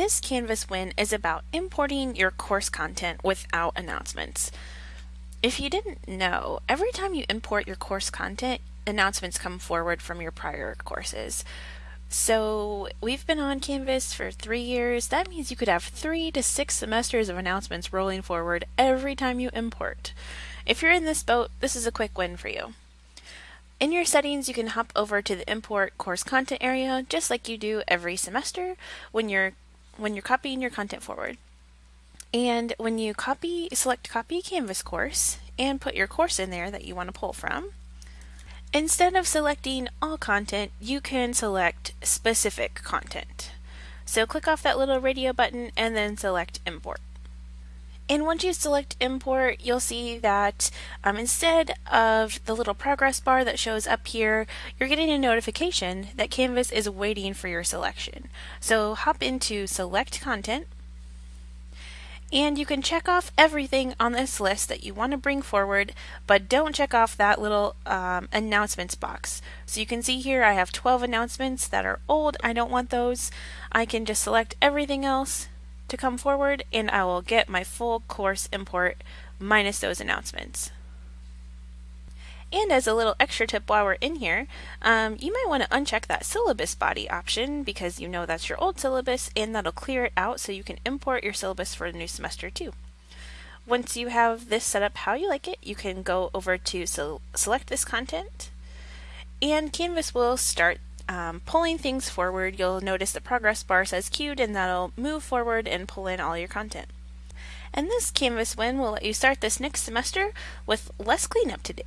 This Canvas win is about importing your course content without announcements. If you didn't know, every time you import your course content, announcements come forward from your prior courses. So we've been on Canvas for three years. That means you could have three to six semesters of announcements rolling forward every time you import. If you're in this boat, this is a quick win for you. In your settings, you can hop over to the import course content area, just like you do every semester when you're when you're copying your content forward. And when you copy, select copy Canvas course and put your course in there that you want to pull from. Instead of selecting all content, you can select specific content. So click off that little radio button and then select import. And once you select import, you'll see that um, instead of the little progress bar that shows up here, you're getting a notification that Canvas is waiting for your selection. So hop into select content, and you can check off everything on this list that you want to bring forward, but don't check off that little um, announcements box. So you can see here I have 12 announcements that are old. I don't want those. I can just select everything else to come forward and I will get my full course import minus those announcements. And as a little extra tip while we're in here, um, you might want to uncheck that syllabus body option because you know that's your old syllabus and that'll clear it out so you can import your syllabus for the new semester too. Once you have this set up how you like it, you can go over to select this content and Canvas will start um, pulling things forward, you'll notice the progress bar says queued and that'll move forward and pull in all your content. And this Canvas win will let you start this next semester with less cleanup to do.